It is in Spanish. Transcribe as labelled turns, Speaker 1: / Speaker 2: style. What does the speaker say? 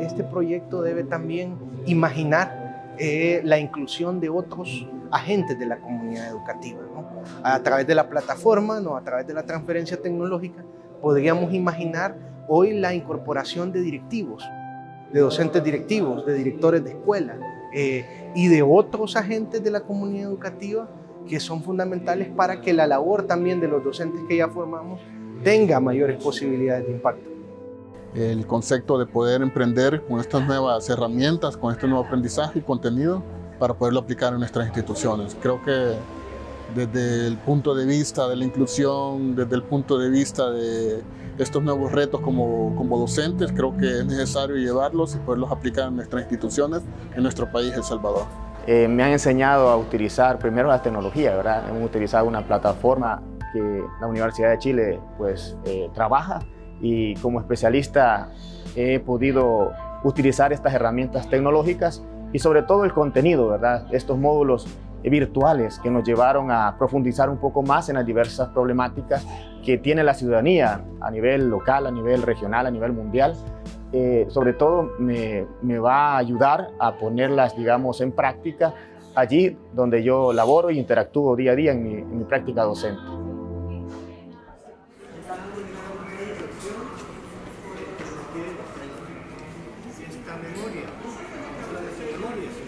Speaker 1: Este proyecto debe también imaginar eh, la inclusión de otros agentes de la comunidad educativa. ¿no? A través de la plataforma, ¿no? a través de la transferencia tecnológica, podríamos imaginar hoy la incorporación de directivos, de docentes directivos, de directores de escuela eh, y de otros agentes de la comunidad educativa que son fundamentales para que la labor también de los docentes que ya formamos tenga mayores posibilidades de impacto.
Speaker 2: El concepto de poder emprender con estas nuevas herramientas, con este nuevo aprendizaje y contenido para poderlo aplicar en nuestras instituciones. Creo que desde el punto de vista de la inclusión, desde el punto de vista de estos nuevos retos como, como docentes, creo que es necesario llevarlos y poderlos aplicar en nuestras instituciones, en nuestro país, El Salvador.
Speaker 3: Eh, me han enseñado a utilizar primero la tecnología, ¿verdad? Hemos utilizado una plataforma que la Universidad de Chile pues, eh, trabaja y como especialista he podido utilizar estas herramientas tecnológicas y sobre todo el contenido, ¿verdad? Estos módulos virtuales que nos llevaron a profundizar un poco más en las diversas problemáticas que tiene la ciudadanía a nivel local, a nivel regional, a nivel mundial. Eh, sobre todo me, me, va a ayudar a ponerlas, digamos, en práctica allí donde yo laboro y interactúo día a día en mi, en mi práctica docente.
Speaker 1: esta memoria, habla de